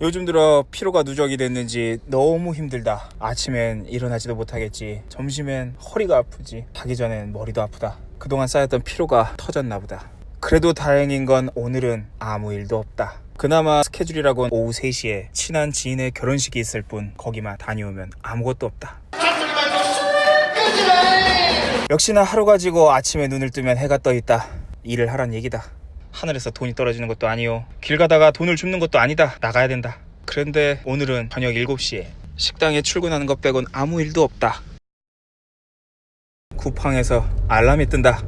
요즘 들어 피로가 누적이 됐는지 너무 힘들다. 아침엔 일어나지도 못하겠지. 점심엔 허리가 아프지. 자기 전엔 머리도 아프다. 그동안 쌓였던 피로가 터졌나 보다. 그래도 다행인 건 오늘은 아무 일도 없다. 그나마 스케줄이라곤 오후 3시에 친한 지인의 결혼식이 있을 뿐 거기만 다녀오면 아무것도 없다. 역시나 하루 가지고 아침에 눈을 뜨면 해가 떠 있다. 일을 하란 얘기다. 하늘에서 돈이 떨어지는 것도 아니요. 길 가다가 돈을 줍는 것도 아니다. 나가야 된다. 그런데 오늘은 저녁 7시에 식당에 출근하는 것 빼곤 아무 일도 없다. 쿠팡에서 알람이 뜬다.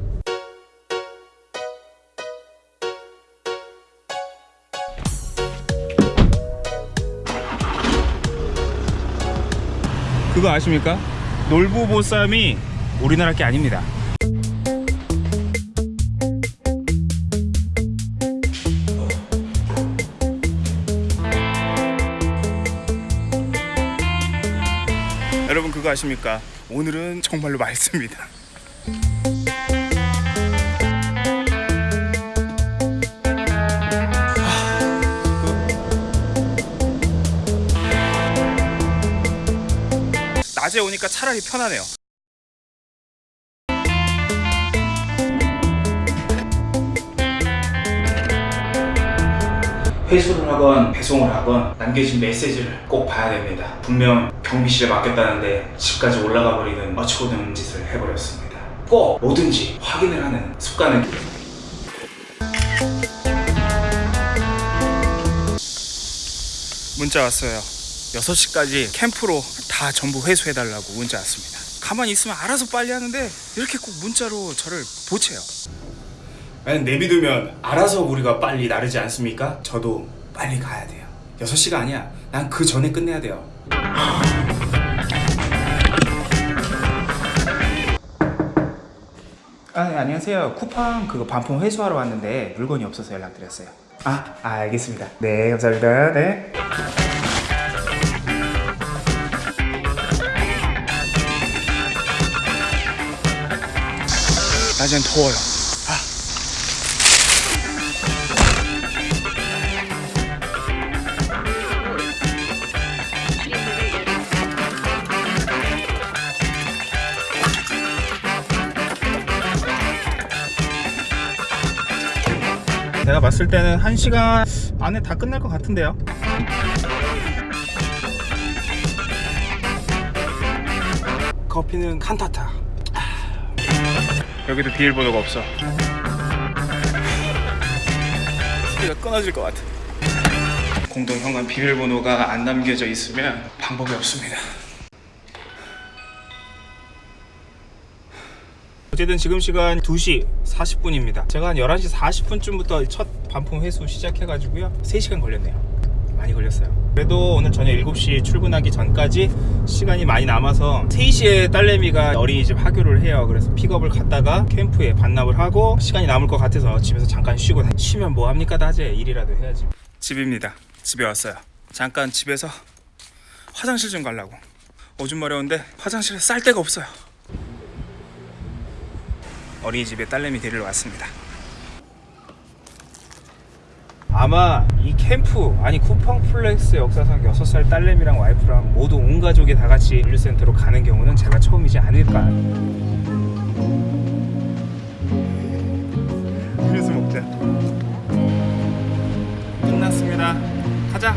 그거 아십니까? 놀부보쌈이 우리나라 게 아닙니다. 여러분 그거 아십니까? 오늘은 정말로 맑습니다. 낮에 오니까 차라리 편하네요. 회수를 하건 배송을 하건 남겨진 메시지를 꼭 봐야 됩니다. 분명 경비실에 맡겼다는데 집까지 올라가 버리는 어처구니없는 짓을 해버렸습니다. 꼭 뭐든지 확인을 하는 습관을 문자 왔어요. 6시까지 캠프로 다 전부 회수해달라고 문자 왔습니다. 가만히 있으면 알아서 빨리 하는데 이렇게 꼭 문자로 저를 보채요. 만약 내비두면 알아서 우리가 빨리 나르지 않습니까? 저도 빨리 가야 돼요. 6시가 아니야. 난 그 전에 끝내야 돼요. 아, 네, 안녕하세요. 쿠팡 그거 반품 회수하러 왔는데 물건이 없어서 연락드렸어요. 아, 아 알겠습니다. 네, 감사합니다. 네. 낮엔 더워요. 아. 내가 봤을 때는 1시간 안에 다 끝날 것 같은데요. 커피는 칸타타. 여기도 비밀번호가 없어. 소리가 끊어질 것 같아. 공동 현관 비밀번호가 안 남겨져 있으면 방법이 없습니다. 어쨌든 지금 시간 2시 40분입니다. 제가 한 11시 40분쯤부터 첫 반품 회수 시작해가지고요. 3시간 걸렸네요. 많이 걸렸어요. 그래도 오늘 저녁 7시 출근하기 전까지 시간이 많이 남아서 3시에 딸내미가 어린이집 하교를 해요. 그래서 픽업을 갔다가 캠프에 반납을 하고 시간이 남을 것 같아서 집에서 잠깐 쉬고 쉬면 뭐 합니까 다제 일이라도 해야지. 집입니다. 집에 왔어요. 잠깐 집에서 화장실 좀 가려고. 오줌 마려운데 화장실에 쌀 데가 없어요. 어린이집에 딸내미 데리러 왔습니다. 아마 이 캠프 아니 쿠팡 플렉스 역사상 6살 딸내미랑 와이프랑 모두 온 가족이 다 같이 물류센터로 가는 경우는 제가 처음이지 않을까. 음료수 먹자. 끝났습니다. 가자